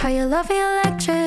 How you love me electric